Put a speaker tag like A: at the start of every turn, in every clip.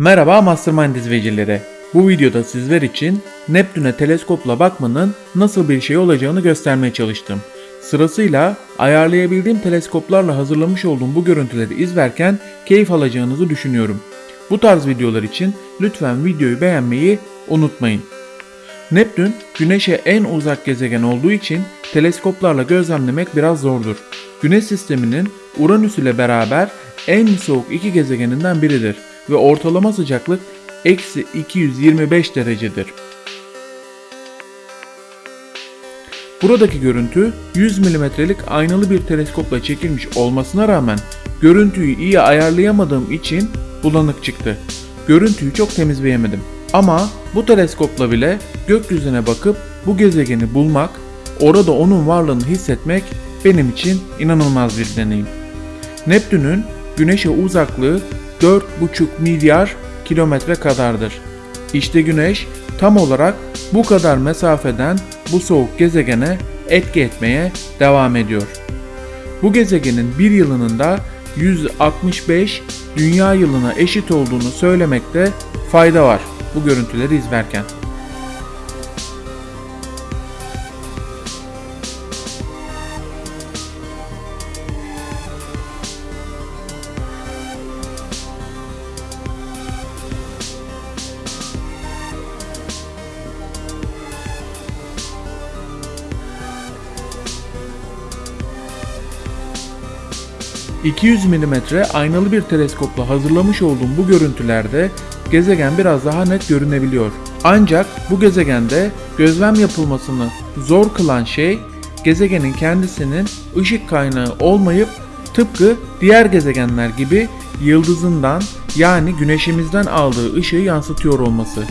A: Merhaba Mastermind izleyicileri. Bu videoda sizler için Neptün'e teleskopla bakmanın nasıl bir şey olacağını göstermeye çalıştım. Sırasıyla ayarlayabildiğim teleskoplarla hazırlamış olduğum bu görüntüleri izlerken keyif alacağınızı düşünüyorum. Bu tarz videolar için lütfen videoyu beğenmeyi unutmayın. Neptün, Güneş'e en uzak gezegen olduğu için teleskoplarla gözlemlemek biraz zordur. Güneş sisteminin Uranüs ile beraber en soğuk iki gezegeninden biridir ve ortalama sıcaklık eksi 225 derecedir. Buradaki görüntü 100 milimetrelik aynalı bir teleskopla çekilmiş olmasına rağmen görüntüyü iyi ayarlayamadığım için bulanık çıktı. Görüntüyü çok temizleyemedim. Ama bu teleskopla bile gökyüzüne bakıp bu gezegeni bulmak, orada onun varlığını hissetmek benim için inanılmaz bir deneyim. Neptün'ün Güneş'e uzaklığı 4,5 milyar kilometre kadardır. İşte Güneş tam olarak bu kadar mesafeden bu soğuk gezegene etki etmeye devam ediyor. Bu gezegenin bir yılının da 165 dünya yılına eşit olduğunu söylemekte fayda var bu görüntüleri izlerken. ...200 mm aynalı bir teleskopla hazırlamış olduğum bu görüntülerde gezegen biraz daha net görünebiliyor. Ancak bu gezegende gözlem yapılmasını zor kılan şey gezegenin kendisinin ışık kaynağı olmayıp tıpkı diğer gezegenler gibi yıldızından yani güneşimizden aldığı ışığı yansıtıyor olması.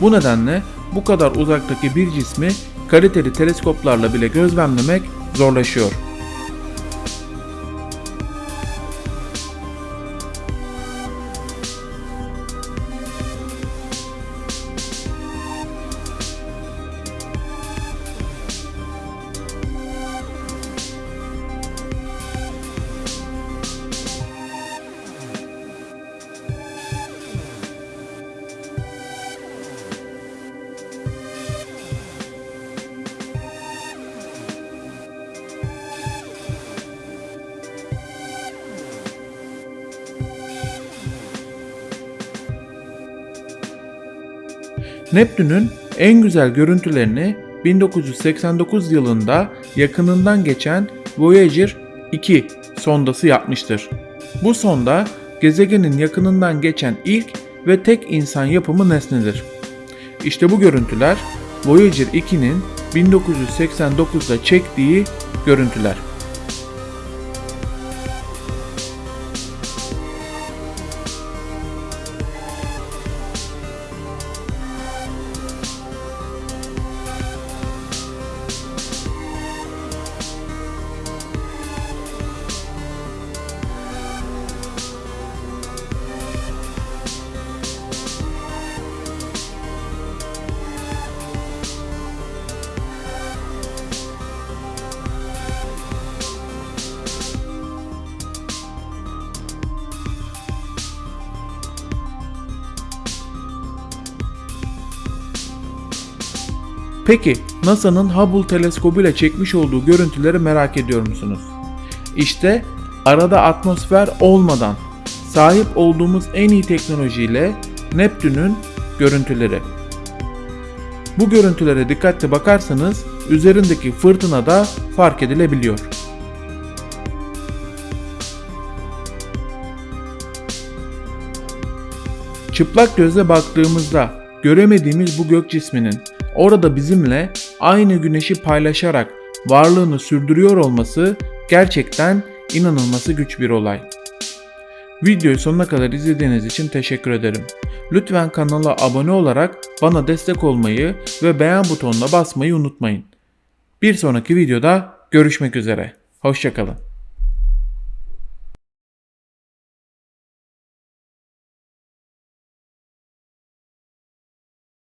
A: Bu nedenle bu kadar uzaktaki bir cismi kaliteli teleskoplarla bile gözlemlemek zorlaşıyor. Neptün'ün en güzel görüntülerini 1989 yılında yakınından geçen Voyager 2 sondası yapmıştır. Bu sonda gezegenin yakınından geçen ilk ve tek insan yapımı nesnedir. İşte bu görüntüler Voyager 2'nin 1989'da çektiği görüntüler. Peki NASA'nın Hubble teleskobuyla çekmiş olduğu görüntüleri merak ediyor musunuz? İşte arada atmosfer olmadan sahip olduğumuz en iyi teknolojiyle Neptün'ün görüntüleri. Bu görüntülere dikkatli bakarsanız üzerindeki fırtına da fark edilebiliyor. Çıplak gözle baktığımızda göremediğimiz bu gök cisminin orada bizimle aynı güneşi paylaşarak varlığını sürdürüyor olması gerçekten inanılması güç bir olay. Videoyu sonuna kadar izlediğiniz için teşekkür ederim. Lütfen kanala abone olarak bana destek olmayı ve beğen butonuna basmayı unutmayın. Bir sonraki videoda görüşmek üzere. Hoşçakalın.